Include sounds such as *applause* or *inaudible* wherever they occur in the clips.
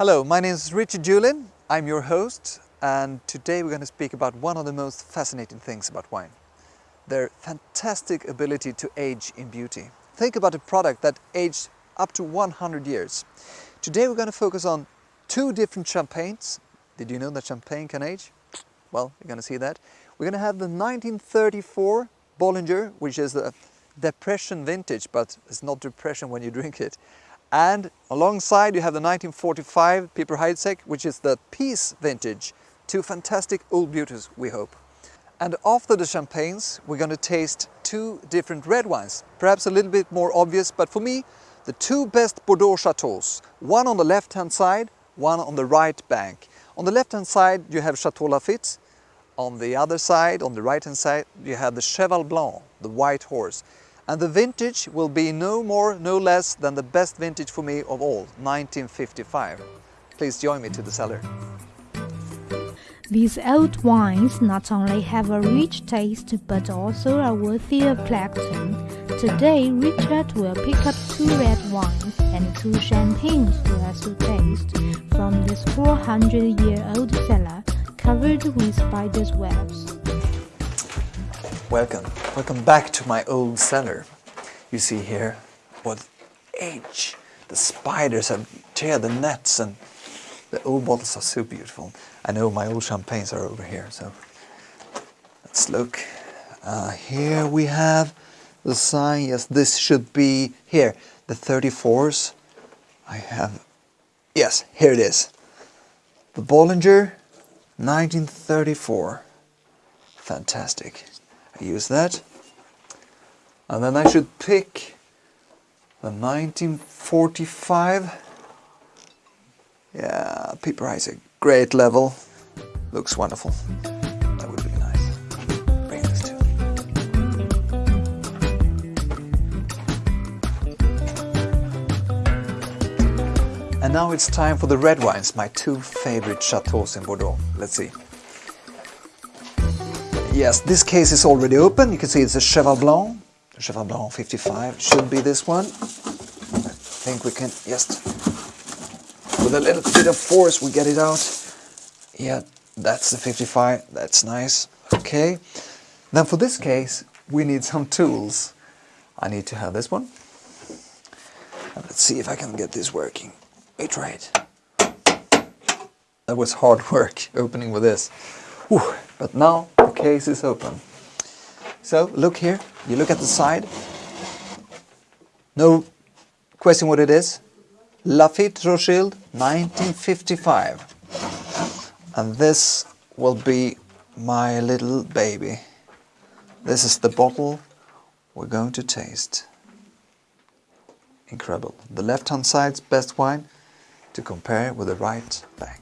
Hello, my name is Richard Juhlin. I'm your host and today we're going to speak about one of the most fascinating things about wine. Their fantastic ability to age in beauty. Think about a product that aged up to 100 years. Today we're going to focus on two different champagnes. Did you know that champagne can age? Well, you're going to see that. We're going to have the 1934 Bollinger, which is the depression vintage, but it's not depression when you drink it. And alongside you have the 1945 Piper Heidsieck, which is the peace vintage. Two fantastic old beauties, we hope. And after the champagnes, we're going to taste two different red wines. Perhaps a little bit more obvious, but for me, the two best Bordeaux chateaux. One on the left-hand side, one on the right bank. On the left-hand side, you have Chateau Lafite. On the other side, on the right-hand side, you have the Cheval Blanc, the white horse. And the vintage will be no more, no less than the best vintage for me of all, 1955. Please join me to the cellar. These old wines not only have a rich taste but also are worthy of collecting. Today, Richard will pick up two red wines and two champagnes for us to taste from this 400-year-old cellar covered with spiders' webs. Welcome, welcome back to my old cellar. You see here what age the spiders have teared the nets and the old bottles are so beautiful. I know my old champagnes are over here, so let's look. Uh, here we have the sign, yes, this should be here, the 34s. I have, yes, here it is. The Bollinger, 1934. Fantastic use that. And then I should pick the 1945. Yeah, Piper Heidsieck, great level. Looks wonderful. That would be nice. Bring this too. And now it's time for the red wines, my two favorite chateaux in Bordeaux. Let's see. Yes, this case is already open. You can see it's a Cheval Blanc. Cheval Blanc 55 should be this one. I think we can just, with a little bit of force, we get it out. Yeah, that's the 55. That's nice. Okay. Then for this case, we need some tools. I need to have this one. And let's see if I can get this working. We it. That was hard *laughs* work opening with this. But now case is open. So look here, you look at the side. No question what it is. Lafite Rothschild 1955. And this will be my little baby. This is the bottle we're going to taste. Incredible. The left hand side's best wine to compare with the right bank.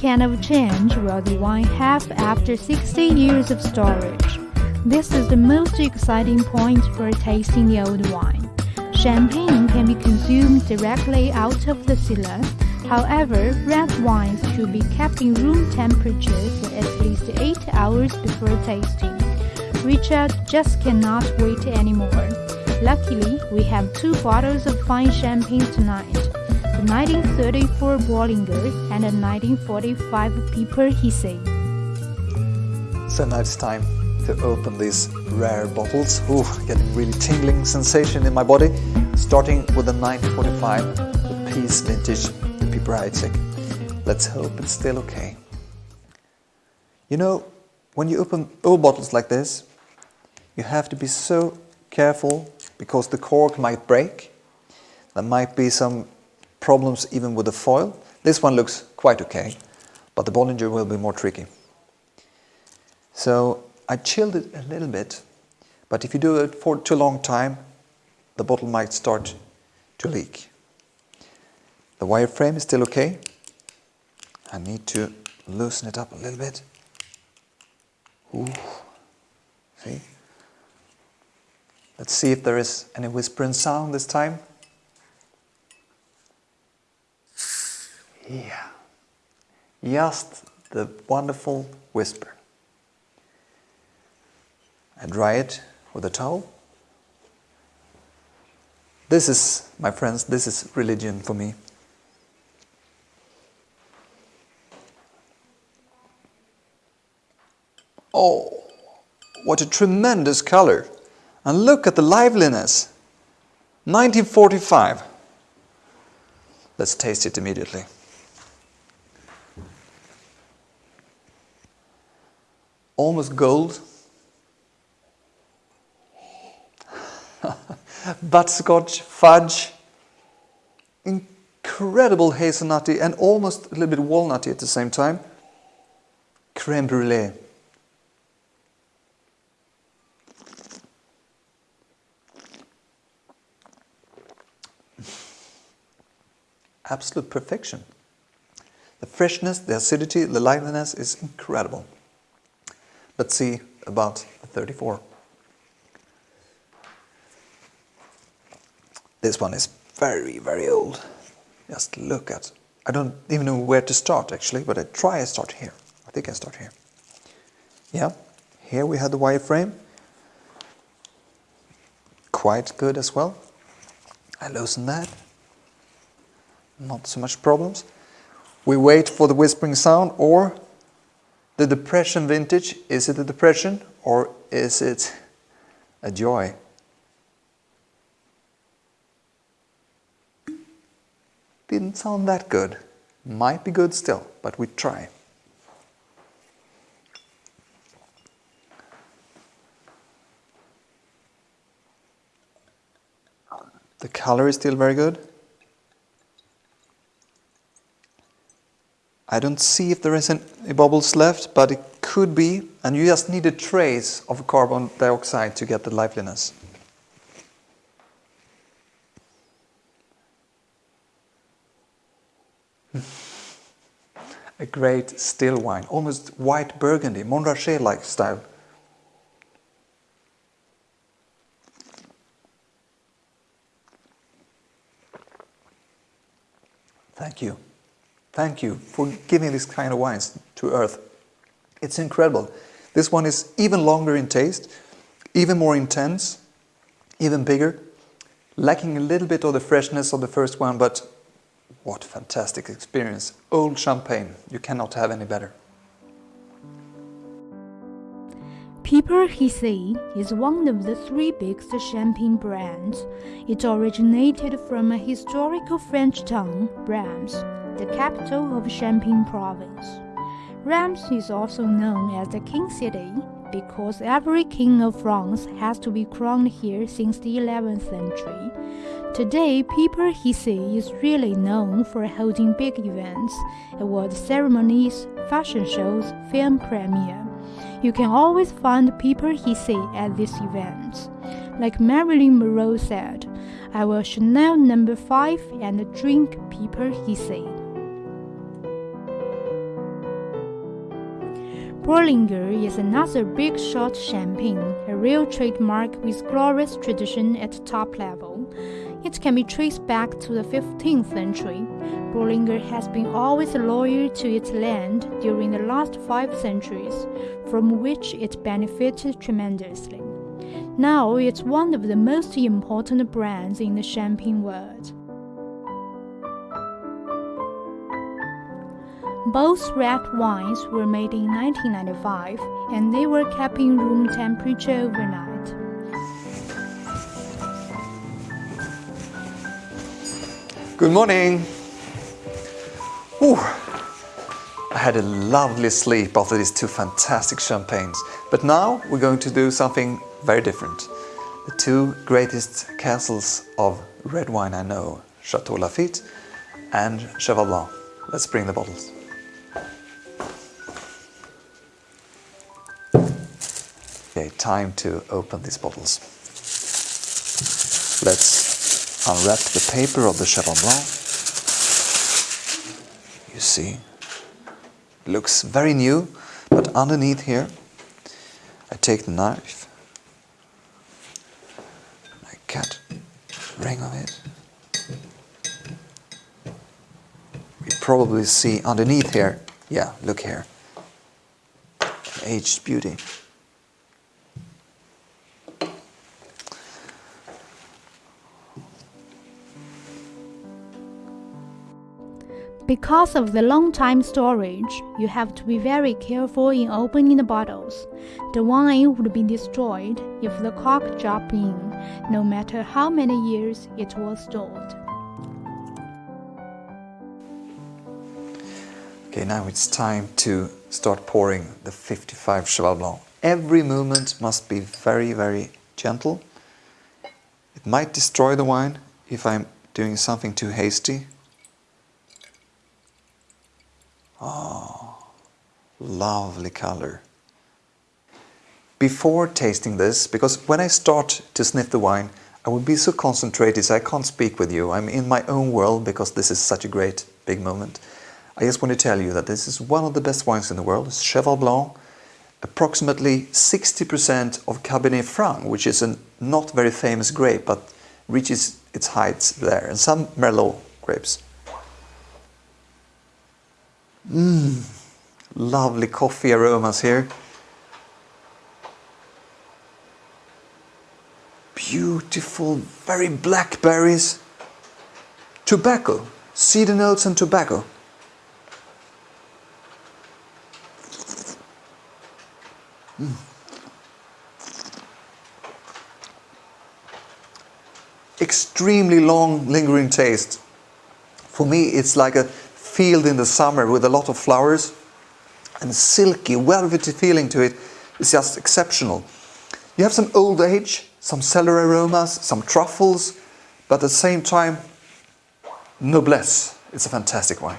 Kind of change will the wine have after 60 years of storage? This is the most exciting point for tasting the old wine. Champagne can be consumed directly out of the cellar. However, red wines should be kept in room temperature for at least 8 hours before tasting. Richard just cannot wait anymore. Luckily, we have two bottles of fine champagne tonight 1934 Bollinger and the 1945 Piper Heidsieck. So now it's time to open these rare bottles. Ooh, getting really tingling sensation in my body. Starting with the 1945, the Peace Vintage, the Piper Heidsieck. Let's hope it's still okay. You know, when you open old bottles like this, you have to be so careful because the cork might break. There might be some problems even with the foil. This one looks quite okay, but the Bollinger will be more tricky. So I chilled it a little bit, but if you do it for too long time, the bottle might start to leak. The wireframe is still okay. I need to loosen it up a little bit. Ooh. See? Let's see if there is any whispering sound this time. Yeah. Just the wonderful whisper. I dry it with a towel. This is, my friends, this is religion for me. Oh, what a tremendous color! And look at the liveliness! 1945. Let's taste it immediately. Almost gold. *laughs* Butterscotch, fudge, incredible hazelnutty and almost a little bit walnutty at the same time. Creme brulee. absolute perfection. The freshness, the acidity, the liveliness is incredible. Let's see about the 34. This one is very, very old. Just look at, I don't even know where to start actually, but I try to start here. I think I start here. Yeah, here we had the wireframe. Quite good as well. I loosen that not so much problems. We wait for the whispering sound or the depression vintage. Is it a depression or is it a joy? Didn't sound that good. Might be good still, but we try. The color is still very good. I don't see if there is any bubbles left, but it could be, and you just need a trace of carbon dioxide to get the liveliness. *laughs* a great still wine, almost white burgundy, Montrachet-like style. Thank you. Thank you for giving this kind of wines to Earth. It's incredible. This one is even longer in taste, even more intense, even bigger, lacking a little bit of the freshness of the first one, but what fantastic experience. Old champagne, you cannot have any better. Piper Heidsieck is one of the three biggest champagne brands. It originated from a historical French town, Reims the capital of Champagne province. Reims is also known as the King City because every king of France has to be crowned here since the 11th century. Today, Piper Heidsieck is really known for holding big events, award ceremonies, fashion shows, film premiere. You can always find Piper Heidsieck at these events. Like Marilyn Monroe said, I will Chanel number 5 and drink Piper Heidsieck. Bollinger is another big shot champagne, a real trademark with glorious tradition at top level. It can be traced back to the 15th century. Bollinger has been always loyal to its land during the last five centuries, from which it benefited tremendously. Now it's one of the most important brands in the champagne world. Both red wines were made in 1995 and they were kept in room temperature overnight. Good morning. Ooh, I had a lovely sleep after these two fantastic champagnes. But now we're going to do something very different. The two greatest castles of red wine I know, Chateau Lafite and Cheval Blanc. Let's bring the bottles. Okay, time to open these bottles. Let's unwrap the paper of the Cheval Blanc. You see, looks very new, but underneath here, I take the knife, I cut ring of it. We probably see underneath here, yeah, look here, aged beauty. Because of the long time storage, you have to be very careful in opening the bottles. The wine would be destroyed if the cork dropped in, no matter how many years it was stored. Okay, now it's time to start pouring the 55 Cheval Blanc. Every movement must be very, very gentle. It might destroy the wine if I'm doing something too hasty. Oh, lovely color. Before tasting this, because when I start to sniff the wine, I will be so concentrated so I can't speak with you. I'm in my own world because this is such a great big moment. I just want to tell you that this is one of the best wines in the world. It's Cheval Blanc, approximately 60% of Cabernet Franc, which is a not very famous grape, but reaches its heights there, and some Merlot grapes. Mmm, lovely coffee aromas here. Beautiful, very blackberries. Tobacco, cedar notes and tobacco. Mm. Extremely long lingering taste. For me it's like a field in the summer with a lot of flowers and silky, velvety feeling to it is just exceptional. You have some old age, some cellar aromas, some truffles, but at the same time, noblesse. It's a fantastic wine.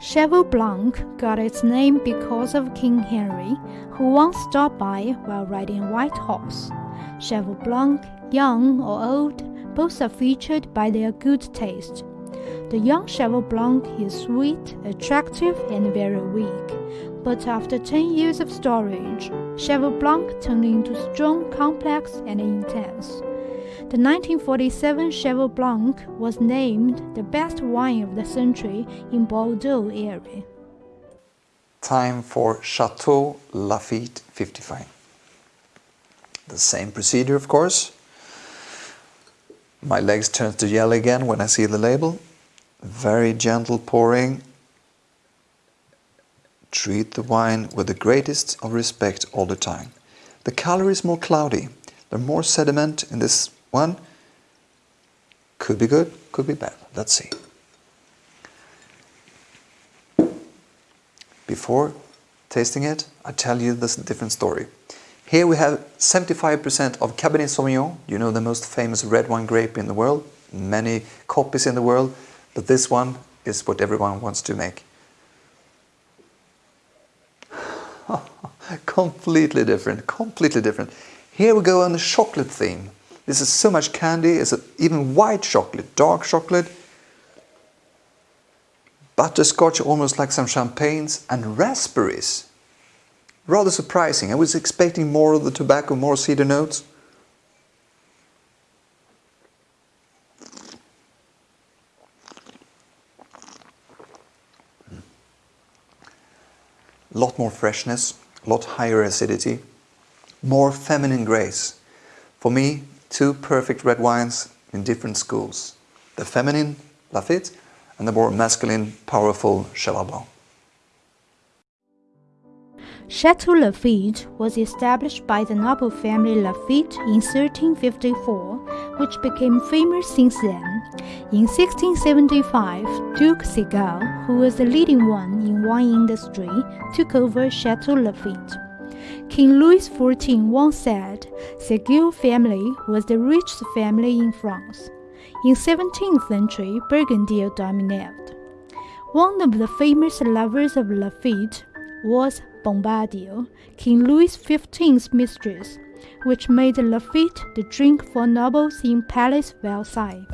Cheval Blanc got its name because of King Henry, who once stopped by while riding a white horse. Cheval Blanc, young or old, both are featured by their good taste. The young Cheval Blanc is sweet, attractive, and very weak. But after 10 years of storage, Cheval Blanc turned into strong, complex, and intense. The 1947 Cheval Blanc was named the best wine of the century in Bordeaux area. Time for Chateau Lafite 55. The same procedure, of course. My legs turn to yellow again when I see the label. Very gentle pouring. Treat the wine with the greatest of respect all the time. The color is more cloudy. There's more sediment in this one. Could be good, could be bad. Let's see. Before tasting it, I tell you this different story. Here we have 75% of Cabernet Sauvignon, you know the most famous red wine grape in the world, many copies in the world, but this one is what everyone wants to make. *laughs* completely different, completely different. Here we go on the chocolate theme. This is so much candy, it's even white chocolate, dark chocolate, butterscotch almost like some champagnes, and raspberries. Rather surprising. I was expecting more of the tobacco, more cedar notes. A lot more freshness, a lot higher acidity, more feminine grace. For me, two perfect red wines in different schools. The feminine Lafite and the more masculine, powerful Cheval Blanc. Chateau Lafite was established by the noble family Lafite in 1354, which became famous since then. In 1675, Duke Seguier, who was the leading one in wine industry, took over Chateau Lafite. King Louis XIV once said, Seguier family was the richest family in France. In 17th century, Burgundy dominated. One of the famous lovers of Lafite was Pompadour, King Louis XV's mistress, which made Lafite the drink for nobles in Palace Versailles.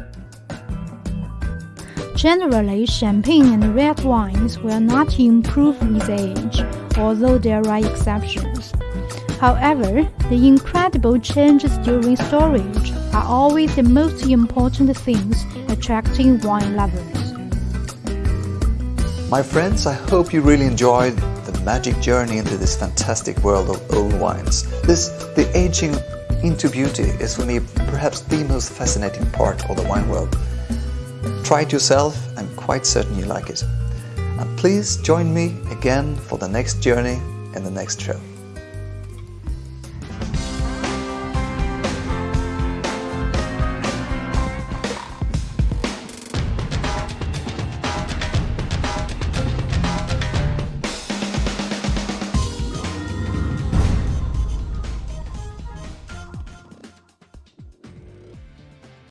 Generally, champagne and red wines will not improve with age, although there are exceptions. However, the incredible changes during storage are always the most important things attracting wine lovers. My friends, I hope you really enjoyed magic journey into this fantastic world of old wines. This, the aging into beauty is for me perhaps the most fascinating part of the wine world. Try it yourself, I'm quite certain you like it. And please join me again for the next journey in the next show.